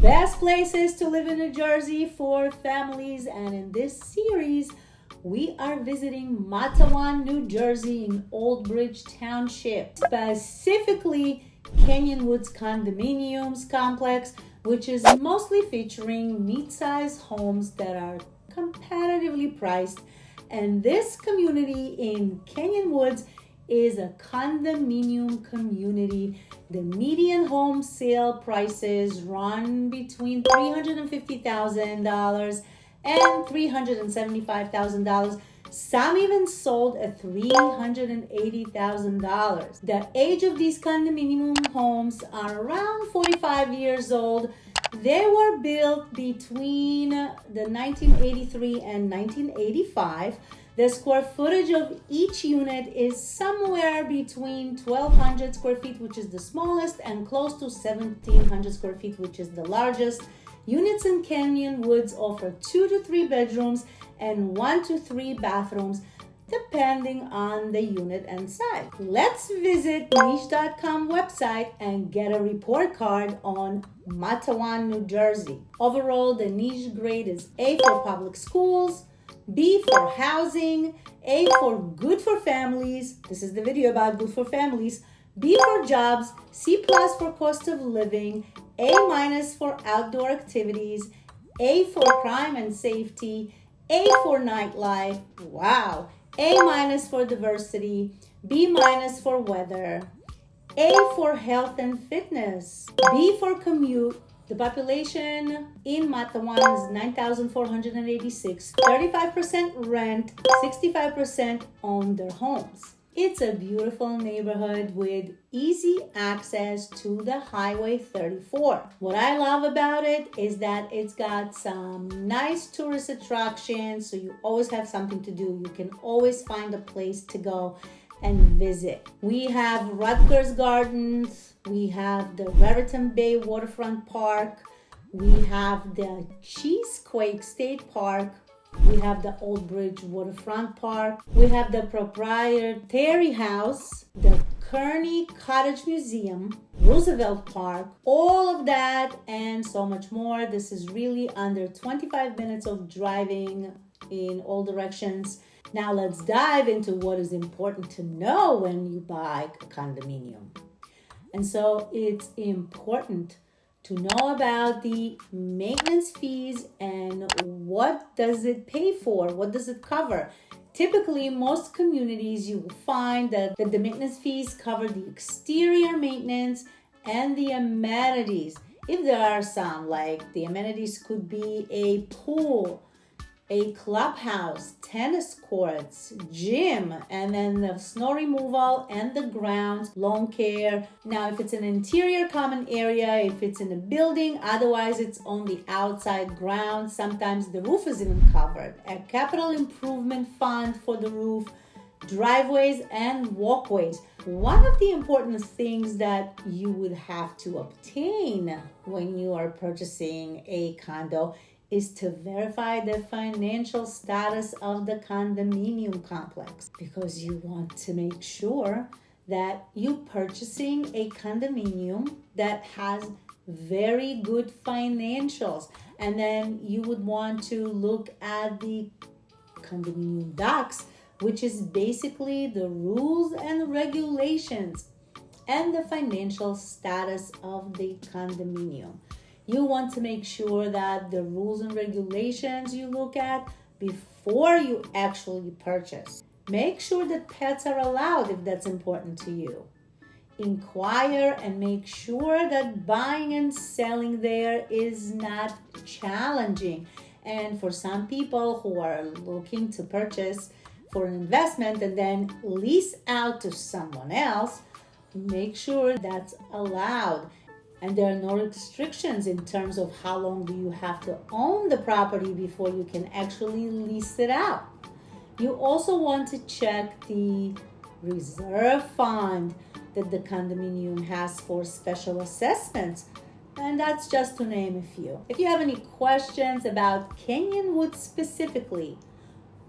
Best places to live in New Jersey for families. And in this series, we are visiting Matawan, New Jersey in Old Bridge Township, specifically Canyon Woods Condominiums Complex, which is mostly featuring mid-sized homes that are competitively priced. And this community in Canyon Woods is a condominium community. The median home sale prices run between $350,000 and $375,000. Some even sold at $380,000. The age of these condominium homes are around 45 years old. They were built between the 1983 and 1985. The square footage of each unit is somewhere between 1200 square feet, which is the smallest, and close to 1700 square feet, which is the largest. Units in Canyon Woods offer two to three bedrooms and one to three bathrooms depending on the unit and size. Let's visit niche.com website and get a report card on Matawan, New Jersey. Overall, the niche grade is A for public schools, B for housing, A for good for families. This is the video about good for families. B for jobs, C plus for cost of living, A minus for outdoor activities, A for crime and safety, A for nightlife, wow, A minus for diversity, B minus for weather, A for health and fitness, B for commute, the population in Matawan is 9,486. 35% rent, 65% own their homes. It's a beautiful neighborhood with easy access to the Highway 34. What I love about it is that it's got some nice tourist attractions, so you always have something to do. You can always find a place to go and visit. We have Rutgers Gardens, we have the Raritan Bay Waterfront Park, we have the Cheesequake State Park, we have the Old Bridge Waterfront Park, we have the Proprietary House, the Kearny Cottage Museum, Roosevelt Park, all of that and so much more. This is really under 25 minutes of driving in all directions now let's dive into what is important to know when you buy a condominium. And so it's important to know about the maintenance fees and what does it pay for? What does it cover? Typically, most communities you will find that the maintenance fees cover the exterior maintenance and the amenities. If there are some, like the amenities could be a pool, a clubhouse, tennis courts, gym, and then the snow removal and the grounds, lawn care. Now, if it's an interior common area, if it's in a building, otherwise it's on the outside ground. Sometimes the roof is even covered. A capital improvement fund for the roof, driveways and walkways. One of the important things that you would have to obtain when you are purchasing a condo is to verify the financial status of the condominium complex because you want to make sure that you're purchasing a condominium that has very good financials. And then you would want to look at the condominium docs which is basically the rules and regulations and the financial status of the condominium you want to make sure that the rules and regulations you look at before you actually purchase. Make sure that pets are allowed if that's important to you. Inquire and make sure that buying and selling there is not challenging. And for some people who are looking to purchase for an investment and then lease out to someone else, make sure that's allowed and there are no restrictions in terms of how long do you have to own the property before you can actually lease it out. You also want to check the reserve fund that the condominium has for special assessments. And that's just to name a few. If you have any questions about Canyon Woods specifically,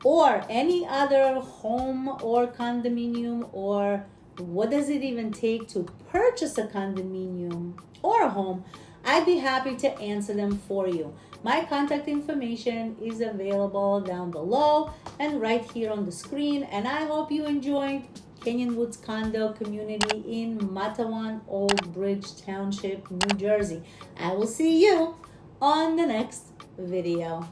or any other home or condominium, or what does it even take to purchase a condominium, or a home, I'd be happy to answer them for you. My contact information is available down below and right here on the screen. And I hope you enjoyed Canyon Woods Condo Community in Matawan Old Bridge Township, New Jersey. I will see you on the next video.